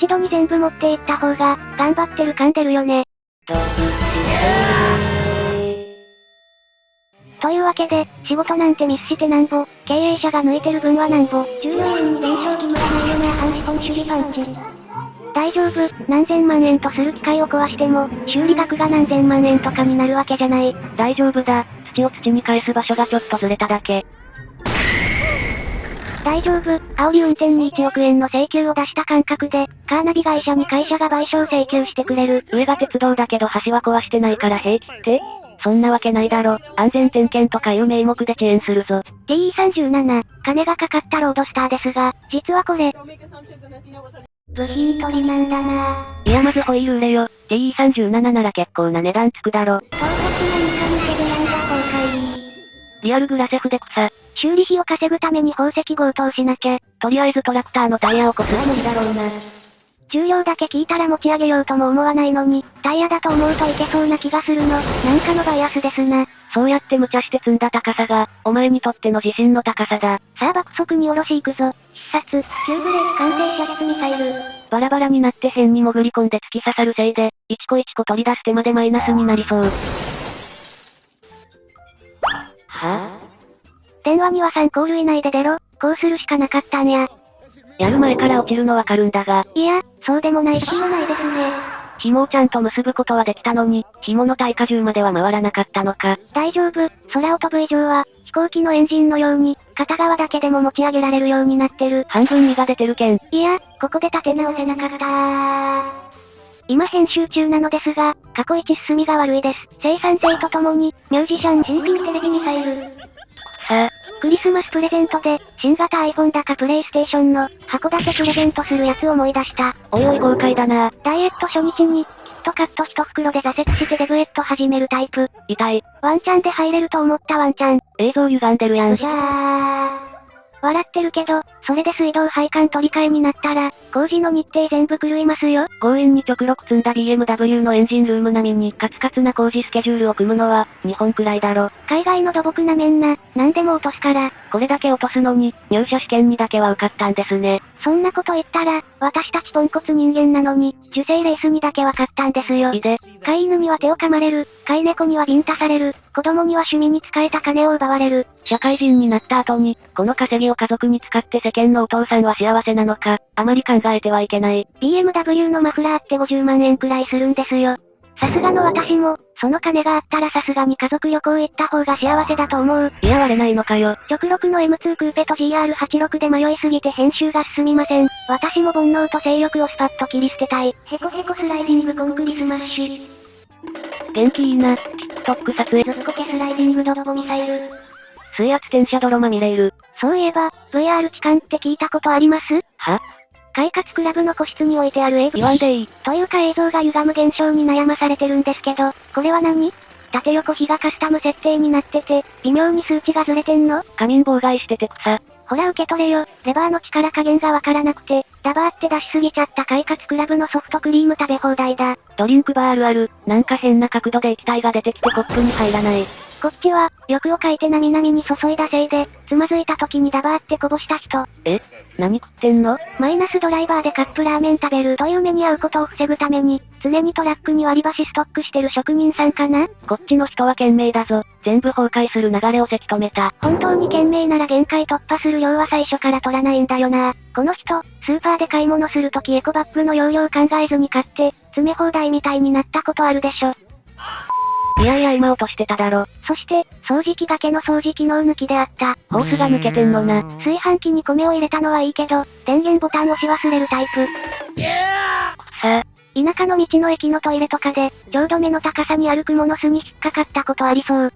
一度に全部持っていった方が、頑張ってる感出るよね。と、いうわけで、仕事なんてミスしてなんぼ、経営者が抜いてる分はなんぼ、従業員に弁償義務はないよな反資本主義パンチ。大丈夫、何千万円とする機械を壊しても、修理額が何千万円とかになるわけじゃない。大丈夫だ、土を土に返す場所がちょっとずれただけ。大丈夫、煽り運転に1億円の請求を出した感覚で、カーナビ会社に会社が賠償請求してくれる。上が鉄道だけど橋は壊してないから平気って？そんなわけないだろ。安全点検とかいう名目で遅延するぞ。TE37、金がかかったロードスターですが、実はこれ、部品取りなんだないやまずホイール売れよ。TE37 なら結構な値段つくだろ。リアルグラセフで草。修理費を稼ぐために宝石強盗しなきゃ。とりあえずトラクターのタイヤをこすは無理だろうな。重量だけ聞いたら持ち上げようとも思わないのに、タイヤだと思うといけそうな気がするの。なんかのバイアスですな。そうやって無茶して積んだ高さが、お前にとっての自信の高さだ。さあ爆速に下ろし行くぞ。必殺、急ブレーキ完成射出ミサイル。バラバラになって変に潜り込んで突き刺さるせいで、一個一個取り出す手までマイナスになりそう。は？電話には3コール以内で出ろ。こうするしかなかったんや。やる前から落ちるのわかるんだが。いや、そうでもない気もないですね。紐をちゃんと結ぶことはできたのに、紐の耐荷重までは回らなかったのか。大丈夫、空を飛ぶ以上は、飛行機のエンジンのように、片側だけでも持ち上げられるようになってる。半分身が出てるけん。いや、ここで立て直せなかった今編集中なのですが、過去一進みが悪いです。生産性とともに、ミュージシャン CP テレビミサイル。さあ、クリスマスプレゼントで、新型 iPhone だかプレイステーションの、箱だけプレゼントするやつ思い出した。おいおい豪快だなダイエット初日に、キットカット一袋で挫折してデブエット始めるタイプ。痛い。ワンチャンで入れると思ったワンチャン。映像歪んでるやん。うじゃー。笑ってるけど、それで水道配管取り替えになったら、工事の日程全部狂いますよ。強引に直録積んだ BMW のエンジンルーム並みにカツカツな工事スケジュールを組むのは、日本くらいだろ。海外の土木なめんな、何でも落とすから。これだけ落とすのに、入社試験にだけは受かったんですね。そんなこと言ったら、私たちポンコツ人間なのに、受精レースにだけは勝ったんですよ。いで。飼い犬には手を噛まれる、飼い猫にはビンタされる、子供には趣味に使えた金を奪われる。社会人になった後に、この稼ぎを家族に使って世間のお父さんは幸せなのか、あまり考えてはいけない。BMW のマフラーって50万円くらいするんですよ。さすがの私も、その金があったらさすがに家族旅行行った方が幸せだと思う。いや割れないのかよ。直6の M2 クーペと GR86 で迷いすぎて編集が進みません。私も煩悩と性欲をスパッと切り捨てたい。ヘコヘコスライディングコンクリスマッシュ。元気いいな。TikTok 撮影。ずっこけスライディングドロボミサイル。水圧転写泥まみれいる。そういえば、VR 痴漢って聞いたことあります？は？快活クラブの個室に置いてある映言わんでいい。というか映像が歪む現象に悩まされてるんですけど、これは何？縦横比がカスタム設定になってて、微妙に数値がずれてんの？仮眠妨害してて草。ほら受け取れよ、レバーの力加減がわからなくて、ダバーって出しすぎちゃった快活クラブのソフトクリーム食べ放題だ。ドリンクバーあるある。なんか変な角度で液体が出てきてコップに入らない。こっちは、欲をかいてなみなみに注いだせいで、つまずいた時にダバーってこぼした人。え？何食ってんの？マイナスドライバーでカップラーメン食べるという目に遭うことを防ぐために、常にトラックに割り箸ストックしてる職人さんかな？こっちの人は懸命だぞ。全部崩壊する流れをせき止めた。本当に懸命なら限界突破する量は最初から取らないんだよな。この人、スーパーで買い物するときエコバッグの容量考えずに買って、詰め放題みたいになったことあるでしょ。いやいや今落としてただろ。そして、掃除機がけの掃除機能抜きであった。ホースが抜けてんのな。炊飯器に米を入れたのはいいけど、電源ボタン押し忘れるタイプ。さあ、田舎の道の駅のトイレとかで、ちょうど目の高さに歩くモノスに引っかかったことありそう。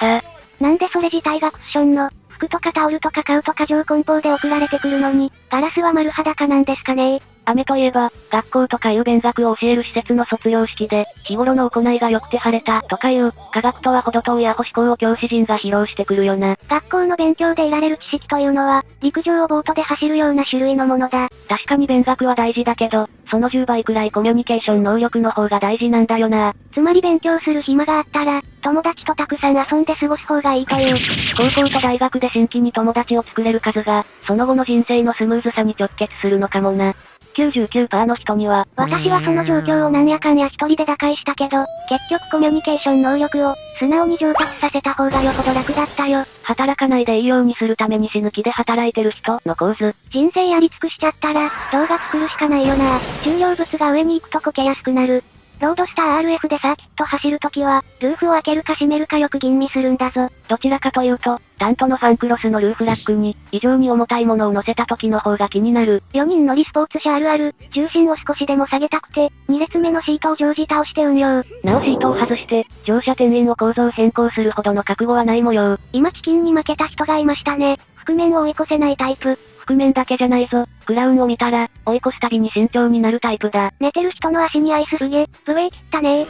さあ、なんでそれ自体がクッションの、服とかタオルとか買うと過剰梱包で送られてくるのに、ガラスは丸裸なんですかね雨といえば、学校とかいう勉学を教える施設の卒業式で、日頃の行いが良くて晴れた、とかいう、科学とは程遠いアホ思考を教師陣が披露してくるよな。学校の勉強で得られる知識というのは、陸上をボートで走るような種類のものだ。確かに勉学は大事だけど、その10倍くらいコミュニケーション能力の方が大事なんだよな。つまり勉強する暇があったら、友達とたくさん遊んで過ごす方がいいという。高校と大学で新規に友達を作れる数が、その後の人生のスムーズさに直結するのかもな。99%の人には、私はその状況をなんやかんや一人で打開したけど、結局コミュニケーション能力を、素直に上達させた方がよほど楽だったよ。働かないでいいようにするために死ぬ気で働いてる人の構図。人生やり尽くしちゃったら、動画作るしかないよな。重量物が上に行くとこけやすくなる。ロードスター RF でサーキット走るときは、ルーフを開けるか閉めるかよく吟味するんだぞ。どちらかというと、タントのファンクロスのルーフラックに、異常に重たいものを乗せた時の方が気になる。4人乗りスポーツ車あるある、重心を少しでも下げたくて、2列目のシートを常時倒して運用。なおシートを外して、乗車店員を構造変更するほどの覚悟はない模様。今チキンに負けた人がいましたね。覆面を追い越せないタイプ。覆面だけじゃないぞ。クラウンを見たら、追い越すたびに慎重になるタイプだ。寝てる人の足にアイスすげ、ブレーキったね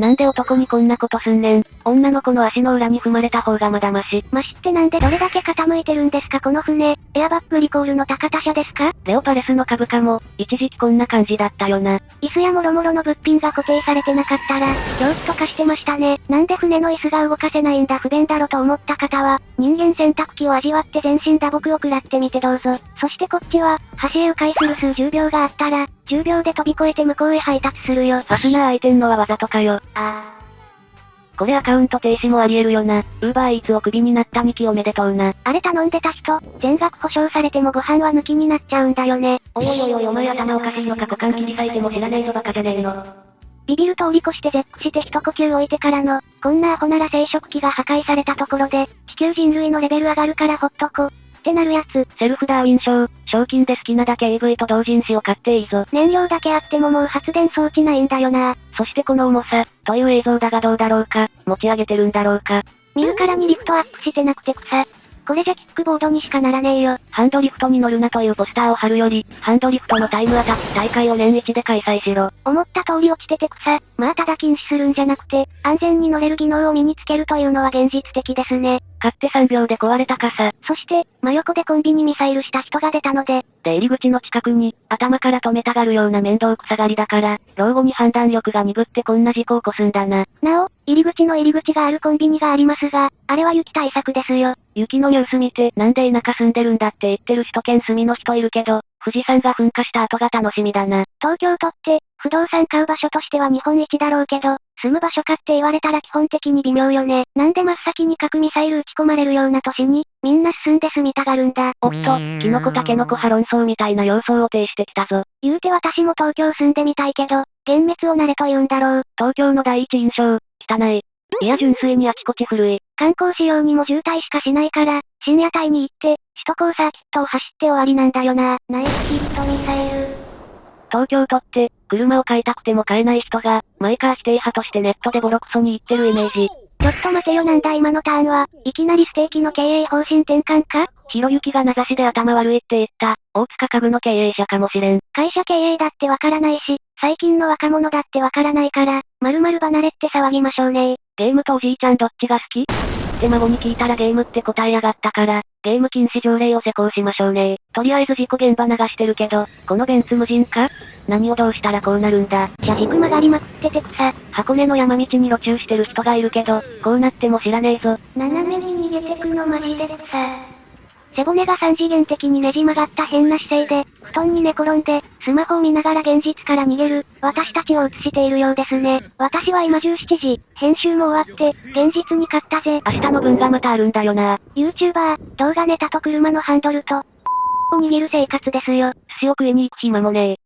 なんで男にこんなことすんねん。女の子の足の裏に踏まれた方がまだマシ。マシってなんでどれだけ傾いてるんですかこの船。エアバッグリコールの高田社ですか？レオパレスの株価も、一時期こんな感じだったよな。椅子やもろもろの物品が固定されてなかったら、蒸気とかしてましたね。なんで船の椅子が動かせないんだ不便だろと思った方は、人間洗濯機を味わって全身打撲を食らってみてどうぞ。そしてこっちは、橋へ迂回する数10秒があったら、10秒で飛び越えて向こうへ配達するよ。ファスナー開いてんのはわざとかよ。あこれアカウント停止もあり得るよな。ウーバーイーツをクビになった2期おめでとうな。あれ頼んでた人、全額保証されてもご飯は抜きになっちゃうんだよね。おいおいおいおいお前頭おかしいのか股間切り裂いても知らねえぞバカじゃねえの。ビビる通り越して絶句して一呼吸置いてからの、こんなアホなら生殖器が破壊されたところで、地球人類のレベル上がるからほっとこ。ってなるやつ。セルフダーウィン賞、賞金で好きなだけ AV と同人誌を買っていいぞ。燃料だけあってももう発電装置ないんだよな。そしてこの重さ、という映像だがどうだろうか、持ち上げてるんだろうか。見るからにリフトアップしてなくて草。これじゃキックボードにしかならねえよ。ハンドリフトに乗るなというポスターを貼るより、ハンドリフトのタイムアタック大会を年一で開催しろ。思った通り落ちてて草。まあただ禁止するんじゃなくて、安全に乗れる技能を身につけるというのは現実的ですね。買って3秒で壊れた傘。そして、真横でコンビニミサイルした人が出たので、で入り口の近くに、頭から止めたがるような面倒くさがりだから、老後に判断力が鈍ってこんな事故を起こすんだな。なお、入り口の入り口があるコンビニがありますが、あれは雪対策ですよ。雪のニュース見て、なんで田舎住んでるんだって言ってる首都圏住みの人いるけど、富士山が噴火した後が楽しみだな。東京都って、不動産買う場所としては日本一だろうけど、住む場所かって言われたら基本的に微妙よね。なんで真っ先に核ミサイル撃ち込まれるような都市に、みんな進んで住みたがるんだ。おっと、キノコタケノコ派論争みたいな様相を呈してきたぞ。言うて私も東京住んでみたいけど、幻滅を慣れと言うんだろう。東京の第一印象、汚い。いや純粋にあちこち古い。観光仕様にも渋滞しかしないから、深夜帯に行って、首都高サーキットを走って終わりなんだよな。ナイスヒットミサイル。東京都って、車を買いたくても買えない人が、マイカー否定派としてネットでボロクソに言ってるイメージ。ちょっと待てよなんだ今のターンは、いきなりステーキの経営方針転換か？ひろゆきが名指しで頭悪いって言った、大塚家具の経営者かもしれん。会社経営だってわからないし、最近の若者だってわからないから、〇〇離れって騒ぎましょうねゲームとおじいちゃんどっちが好き？って孫に聞いたらゲームって答えやがったから、ゲーム禁止条例を施行しましょうねとりあえず事故現場流してるけど、このベンツ無人か何をどうしたらこうなるんだ？車軸曲がりまくってて草。箱根の山道に路駐してる人がいるけど、こうなっても知らねえぞ。斜めに逃げてくのマジで草。背骨が三次元的にねじ曲がった変な姿勢で、布団に寝転んで、スマホを見ながら現実から逃げる、私たちを映しているようですね。私は今17時、編集も終わって、現実に勝ったぜ。明日の分がまたあるんだよな YouTuber、動画ネタと車のハンドルと、を握る生活ですよ。寿司を食いに行く暇もねえ。